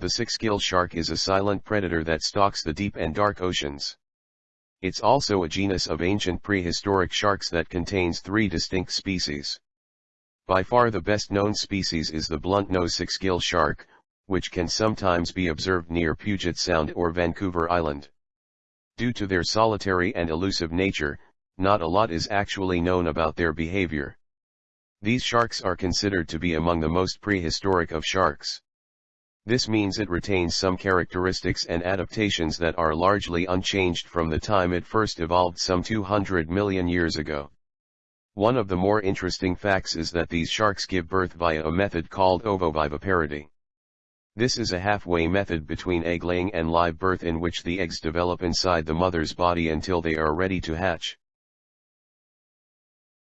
The six-gill shark is a silent predator that stalks the deep and dark oceans. It's also a genus of ancient prehistoric sharks that contains three distinct species. By far the best known species is the blunt-nose six-gill shark, which can sometimes be observed near Puget Sound or Vancouver Island. Due to their solitary and elusive nature, not a lot is actually known about their behavior. These sharks are considered to be among the most prehistoric of sharks. This means it retains some characteristics and adaptations that are largely unchanged from the time it first evolved some 200 million years ago. One of the more interesting facts is that these sharks give birth via a method called ovoviviparity. This is a halfway method between egg laying and live birth in which the eggs develop inside the mother's body until they are ready to hatch.